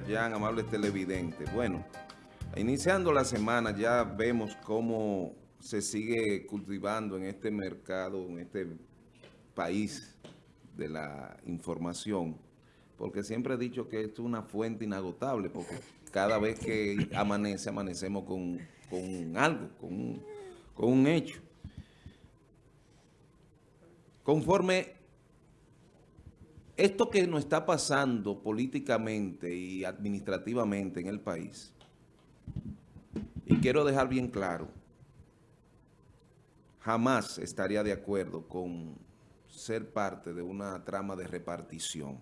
Yerjan, amables televidentes. Bueno, iniciando la semana ya vemos cómo se sigue cultivando en este mercado, en este país de la información, porque siempre he dicho que esto es una fuente inagotable, porque cada vez que amanece, amanecemos con, algo, con con un hecho. Conforme esto que nos está pasando políticamente y administrativamente en el país, y quiero dejar bien claro, jamás estaría de acuerdo con ser parte de una trama de repartición.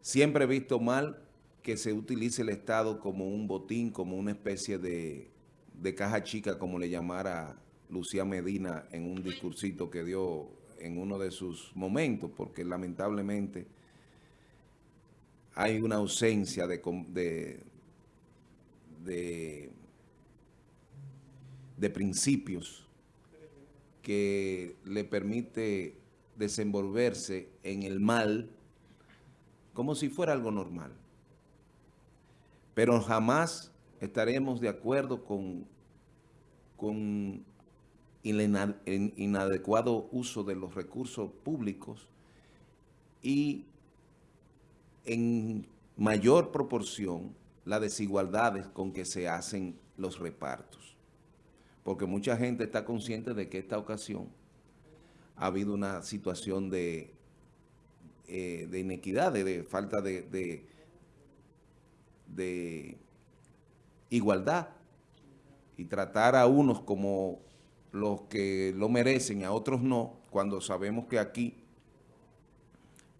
Siempre he visto mal que se utilice el Estado como un botín, como una especie de, de caja chica, como le llamara Lucía Medina en un discursito que dio en uno de sus momentos, porque lamentablemente hay una ausencia de, de, de, principios que le permite desenvolverse en el mal como si fuera algo normal. Pero jamás estaremos de acuerdo con, con el inadecuado uso de los recursos públicos y en mayor proporción las desigualdades con que se hacen los repartos. Porque mucha gente está consciente de que esta ocasión ha habido una situación de, eh, inequidad, de, falta de igualdad y tratar a unos como los que lo merecen y a otros no, cuando sabemos que aquí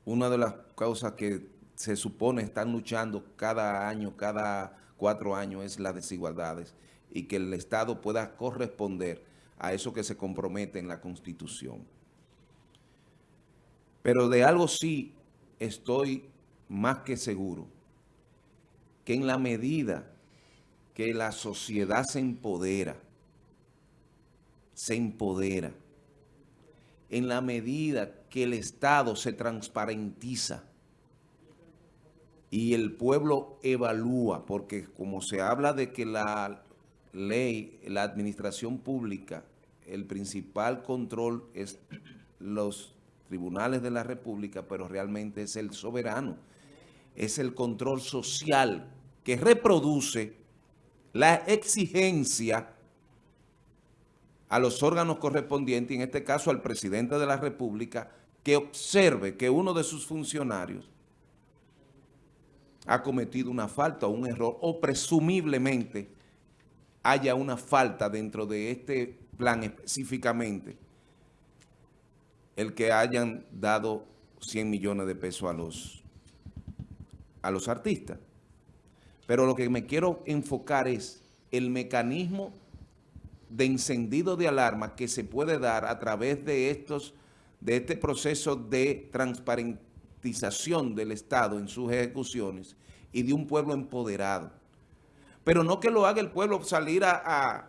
una de las causas que se supone están luchando cada año, cada cuatro años, es las desigualdades y que el Estado pueda corresponder a eso que se compromete en la Constitución. Pero de algo sí estoy más que seguro, que en la medida que la sociedad se empodera, se empodera en la medida que el Estado se transparentiza y el pueblo evalúa, porque como se habla de que la ley, la administración pública, el principal control es los tribunales de la República, pero realmente es el soberano. Es el control social que reproduce la exigencia a los órganos correspondientes, en este caso al presidente de la República, que observe que uno de sus funcionarios ha cometido una falta o un error, o presumiblemente haya una falta dentro de este plan específicamente, el que hayan dado 100 millones de pesos a los, a los artistas. Pero lo que me quiero enfocar es el mecanismo de encendido de alarma que se puede dar a través de estos de este proceso de transparentización del Estado en sus ejecuciones y de un pueblo empoderado. Pero no que lo haga el pueblo salir a,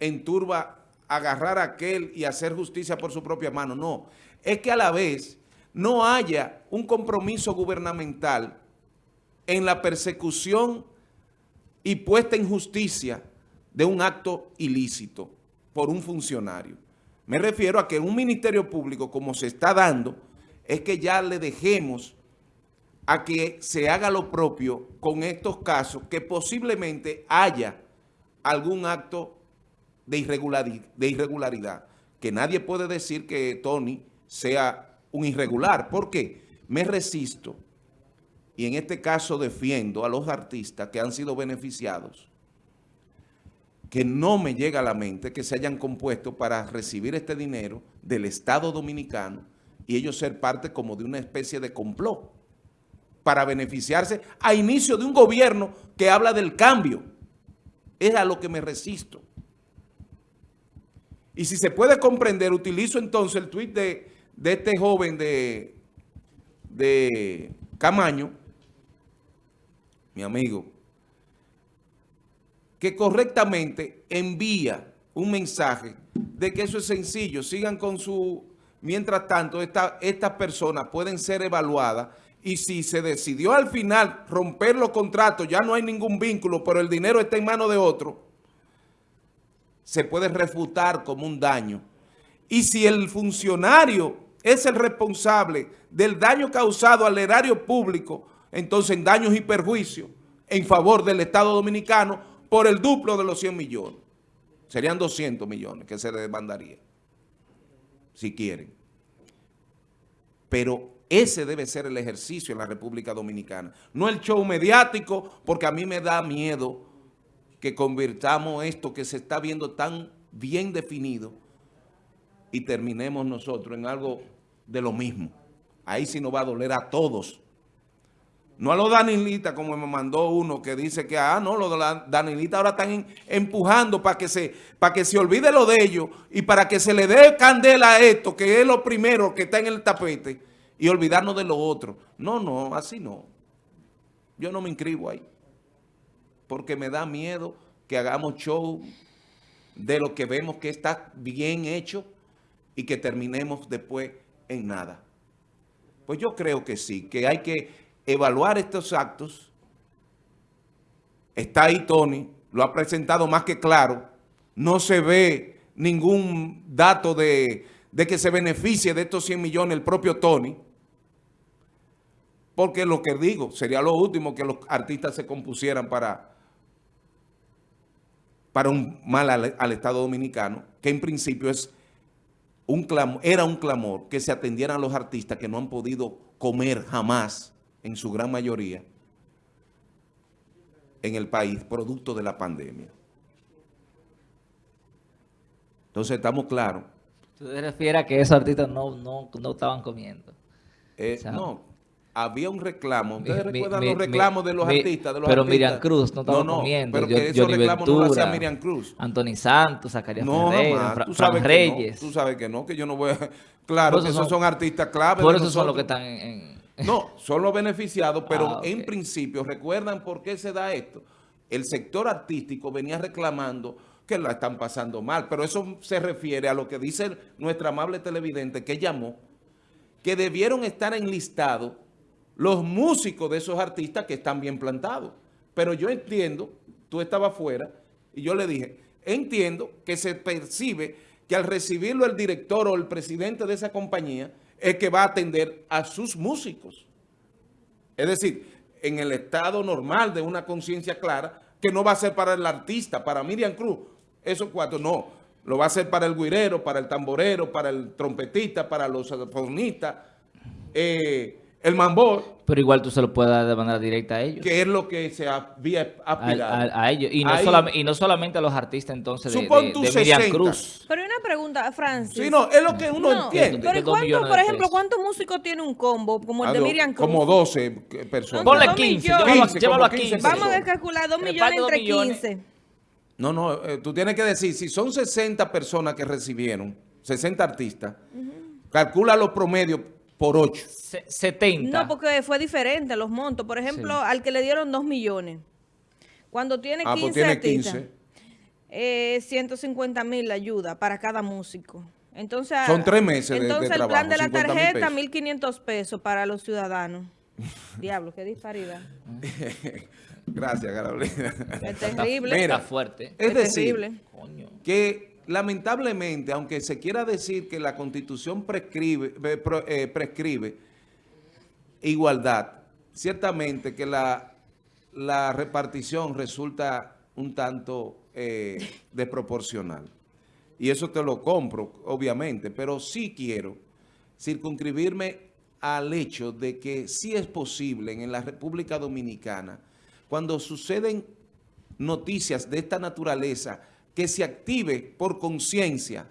en turba, agarrar a aquel y hacer justicia por su propia mano. No, es que a la vez no haya un compromiso gubernamental en la persecución y puesta en justicia de un acto ilícito por un funcionario. Me refiero a que un ministerio público, como se está dando, es que ya le dejemos a que se haga lo propio con estos casos, que posiblemente haya algún acto de irregularidad, de irregularidad, que nadie puede decir que Tony sea un irregular. ¿Por qué? Me resisto, y en este caso defiendo a los artistas que han sido beneficiados, que no me llega a la mente que se hayan compuesto para recibir este dinero del Estado Dominicano y ellos ser parte como de una especie de complot para beneficiarse a inicio de un gobierno que habla del cambio. Es a lo que me resisto. Y si se puede comprender, utilizo entonces el tuit de, este joven de, de Camaño, mi amigo, que correctamente envía un mensaje de que eso es sencillo, sigan con su... Mientras tanto, estas personas pueden ser evaluadas Y si se decidió al final romper los contratos, ya no hay ningún vínculo, pero el dinero está en manos de otro, se puede refutar como un daño. Y si el funcionario es el responsable del daño causado al erario público, entonces en daños y perjuicios en favor del Estado Dominicano por el duplo de los 100 millones. Serían 200 millones que se demandaría, si quieren. Pero ese debe ser el ejercicio en la República Dominicana. No el show mediático, porque a mí me da miedo que convirtamos esto que se está viendo tan bien definido y terminemos nosotros en algo de lo mismo. Ahí sí nos va a doler a todos. No a los danilitas, como me mandó uno que dice que, ah, no, los danilitas ahora están empujando para que, se, para que se olvide lo de ellos y para que se le dé candela a esto, que es lo primero que está en el tapete, y olvidarnos de lo otro. No, no, así no. Yo no me inscribo ahí. Porque me da miedo que hagamos show de lo que vemos que está bien hecho y que terminemos después en nada. Pues yo creo que sí, que hay que evaluar estos actos. Está ahí Tony, lo ha presentado más que claro. No se ve ningún dato de, que se beneficie de estos 100 millones el propio Tony. Porque lo que digo, sería lo último que los artistas se compusieran para, para un mal al, Estado Dominicano, que en principio es un era un clamor que se atendieran a los artistas que no han podido comer jamás en su gran mayoría, en el país, producto de la pandemia. Entonces, estamos claros. ¿Tú te refieres a que esos artistas no, no, no estaban comiendo? Eh, no, había un reclamo. ¿Ustedes recuerdan los reclamos de los artistas? De los pero Miriam Cruz no estaba no, no, comiendo. pero que esos reclamos no lo hacía Miriam Cruz. Anthony Santos, Zacarías no, Ferreira, Fran Reyes. tú sabes que no, que yo no voy a... Claro, que esos son, artistas clave. Por eso son los que están en no, son los beneficiados, pero ah, en principio, ¿recuerdan por qué se da esto? El sector artístico venía reclamando que la están pasando mal, pero eso se refiere a lo que dice nuestra amable televidente que llamó, que debieron estar enlistados los músicos de esos artistas que están bien plantados. Pero yo entiendo, tú estabas afuera, y yo le dije, entiendo que se percibe que al recibirlo el director o el presidente de esa compañía, es que va a atender a sus músicos. Es decir, en el estado normal de una conciencia clara, que no va a ser para el artista, para Miriam Cruz, esos cuatro, no. Lo va a ser para el guirero, para el tamborero, para el trompetista, para los saxofonistas, eh, el mambor. Pero igual tú se lo puedes dar de manera directa a ellos. Que es lo que se había aspirado. A, ellos. Y no, solamente a los artistas entonces de, Miriam Cruz. Pero hay una pregunta, Francis. Sí, no, es lo que uno entiende. Pero ¿cuánto, por ejemplo, cuántos músicos tiene un combo como el de Miriam Cruz? Como 12 personas. Ponle 15, llévalo, a 15. Vamos a calcular 2 millones entre 15. No, no, eh, tú tienes que decir, si son 60 personas que recibieron, 60 artistas, calcula los promedios por 8. 70. No, porque fue diferente los montos. Por ejemplo, al que le dieron 2 millones. Cuando tiene 15 ah, pues tiene 15. Eh, 150 mil ayuda para cada músico. Entonces, Son tres meses Entonces, de, el plan de la tarjeta, 1.500 pesos para los ciudadanos. Diablo, qué disparidad. Gracias, Carolina. Es terrible. Mira, fuerte. Es, decir, que lamentablemente, aunque se quiera decir que la Constitución prescribe, eh, prescribe igualdad, ciertamente que la, la repartición resulta un tanto eh, desproporcional. Y eso te lo compro, obviamente, pero sí quiero circunscribirme al hecho de que sí es posible en la República Dominicana, cuando suceden noticias de esta naturaleza, que se active por conciencia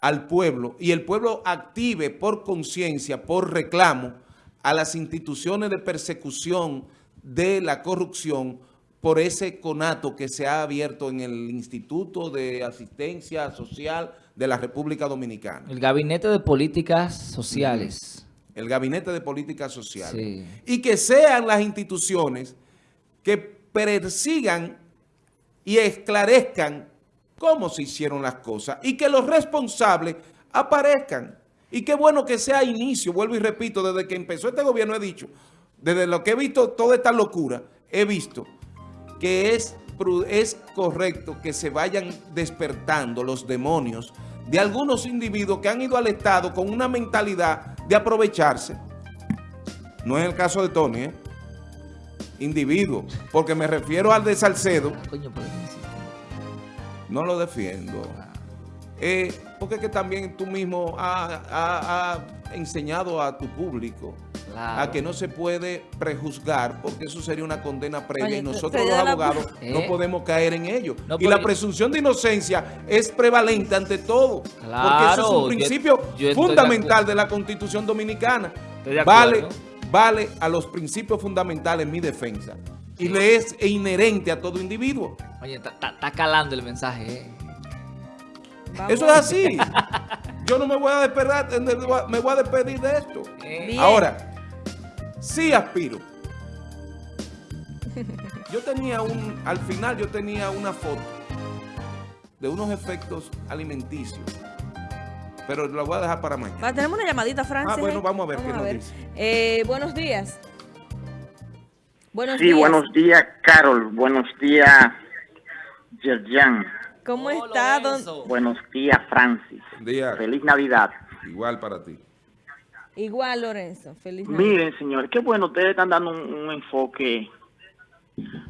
al pueblo y el pueblo active por conciencia, por reclamo a las instituciones de persecución de la corrupción por ese conato que se ha abierto en el Instituto de Asistencia Social de la República Dominicana. El Gabinete de Políticas Sociales. El Gabinete de Políticas Sociales. Y que sean las instituciones que persigan y esclarezcan cómo se hicieron las cosas y que los responsables aparezcan Y qué bueno que sea inicio, vuelvo y repito, desde que empezó este gobierno he dicho, desde lo que he visto toda esta locura, he visto que es, es correcto que se vayan despertando los demonios de algunos individuos que han ido al Estado con una mentalidad de aprovecharse. No es el caso de Tony, ¿eh? Individuo, porque me refiero al de Salcedo. No lo defiendo. Eh, porque es que también tú mismo has enseñado a tu público a que no se puede prejuzgar porque eso sería una condena previa y nosotros los abogados no eh. podemos caer en ello. y la presunción de inocencia es prevalente ante todo porque eso es un principio fundamental de, la Constitución Dominicana. Vale, vale a los principios fundamentales mi defensa y le es inherente a todo individuo. Oye, está calando el mensaje, ¿eh? Eso es así. Yo no me voy a despedir, me voy a despedir de esto. Ahora, sí aspiro. Yo tenía un, al final yo tenía una foto de unos efectos alimenticios. Pero lo voy a dejar para mañana. tenemos una llamadita, Francis. Ah, bueno, vamos a ver qué nos dice. Eh, buenos días. Buenos sí, buenos días, Carol. Buenos días, Yerjan. ¿Cómo está, don? Buenos días, Francis. Día. Feliz Navidad. Igual para ti. Igual, Lorenzo. Feliz Navidad. Miren, señores, qué bueno, ustedes están dando un, enfoque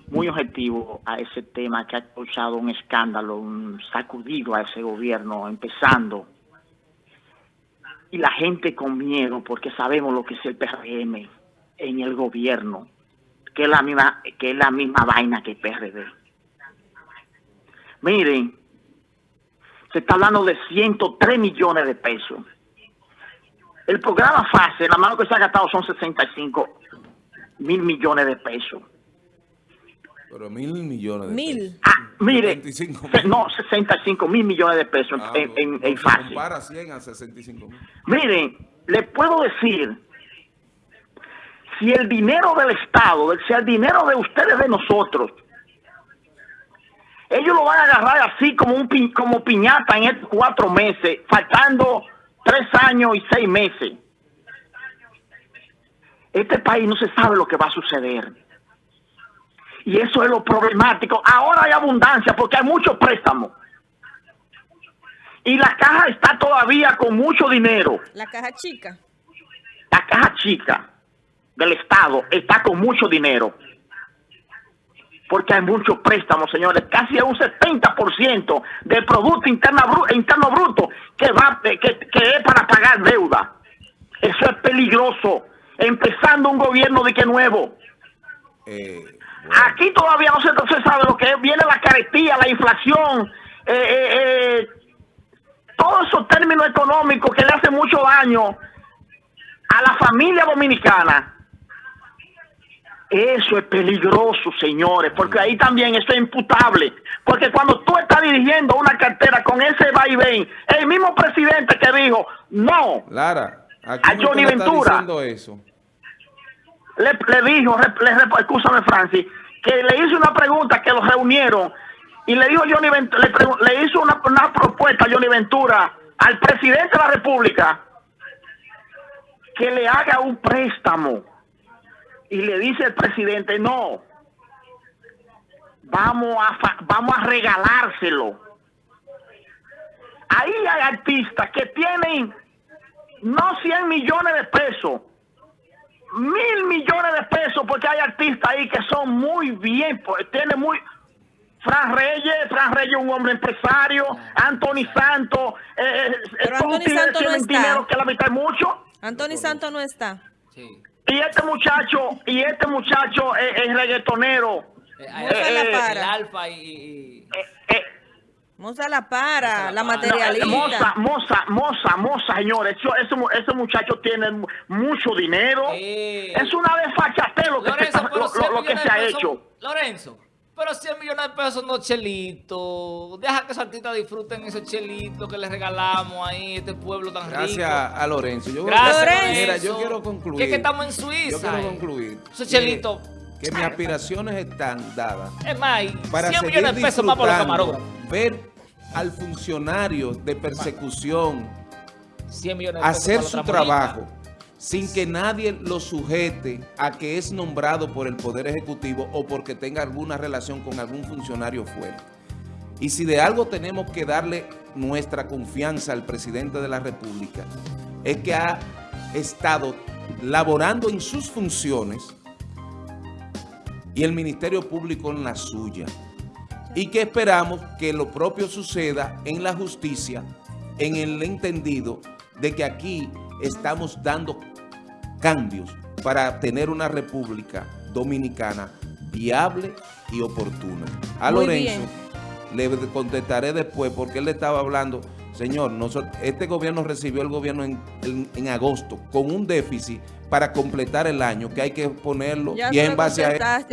muy objetivo a ese tema que ha causado un escándalo, un sacudido a ese gobierno, empezando. Y la gente con miedo, porque sabemos lo que es el PRM en el gobierno, que es la misma, que es la misma vaina que el PRD. Miren, se está hablando de 103 millones de pesos. El programa FASE, la mano que se ha gastado son 65 mil millones de pesos. Pero mil millones de mil. pesos. Ah, mire, no, 65 mil millones de pesos ah, en, en, FASE. Compara 100 a 65 mil. Miren, le puedo decir, si el dinero del Estado, si el dinero de ustedes, de nosotros, ellos lo van a agarrar así como un como piñata en estos cuatro meses, faltando tres años y seis meses. Este país no se sabe lo que va a suceder. Y eso es lo problemático. Ahora hay abundancia porque hay muchos préstamos. Y la caja está todavía con mucho dinero. La caja chica. La caja chica del Estado está con mucho dinero porque hay muchos préstamos, señores, casi un 70% del Producto Interno, interno Bruto que, va, que, es para pagar deuda. Eso es peligroso, empezando un gobierno de que nuevo. Eh, Aquí todavía no se, sabe lo que viene la carestía, la inflación, eh, eh, todos esos términos económicos que le hacen mucho daño a la familia dominicana. Eso es peligroso, señores, porque ahí también eso es imputable. Porque cuando tú estás dirigiendo una cartera con ese vaivén, el mismo presidente que dijo, no, Lara, a Johnny Ventura, eso? Le, le dijo, le, escúchame Francis, que le hizo una pregunta que los reunieron y le dijo Johnny Ventura, le, hizo una, una propuesta a Johnny Ventura al presidente de la República que le haga un préstamo y le dice el presidente, no, vamos a, vamos a regalárselo. Ahí hay artistas que tienen no 100 millones de pesos, mil millones de pesos, porque hay artistas ahí que son muy bien, pues, tiene muy... Fran Reyes, Fran Reyes un hombre empresario, Anthony Santos, eh, eh Pero Anthony Santos no está. que la mitad mucho. Anthony Santos no está. Sí. Y este muchacho, y este muchacho es, reggaetonero. Eh, eh, para. alfa y... Moza la para, la materialista. moza, moza, moza, moza, señores. ese, ese, muchacho tiene mucho dinero. Es una desfachatez lo que, se, lo que se ha hecho. Lorenzo, pero 100 millones de pesos no chelitos. Deja que esos artistas disfruten esos chelitos que les regalamos ahí, este pueblo tan rico. Gracias a Lorenzo. Yo Gracias, Lorenzo. Mira, yo quiero concluir. Que es que estamos en Suiza. Yo quiero concluir. Esos chelitos. Que, mis aspiraciones están dadas. Es más, para 100 millones de pesos más por los camarógrafos. Ver al funcionario de persecución hacer su trabajo sin que nadie lo sujete a que es nombrado por el Poder Ejecutivo o porque tenga alguna relación con algún funcionario fuera. Y si de algo tenemos que darle nuestra confianza al presidente de la República, es que ha estado laborando en sus funciones y el Ministerio Público en la suya. Y que esperamos que lo propio suceda en la justicia, en el entendido de que aquí estamos dando cambios para tener una república dominicana viable y oportuna. A Lorenzo le contestaré después porque él le estaba hablando, señor, este gobierno recibió el gobierno en, agosto con un déficit para completar el año que hay que ponerlo y en base a...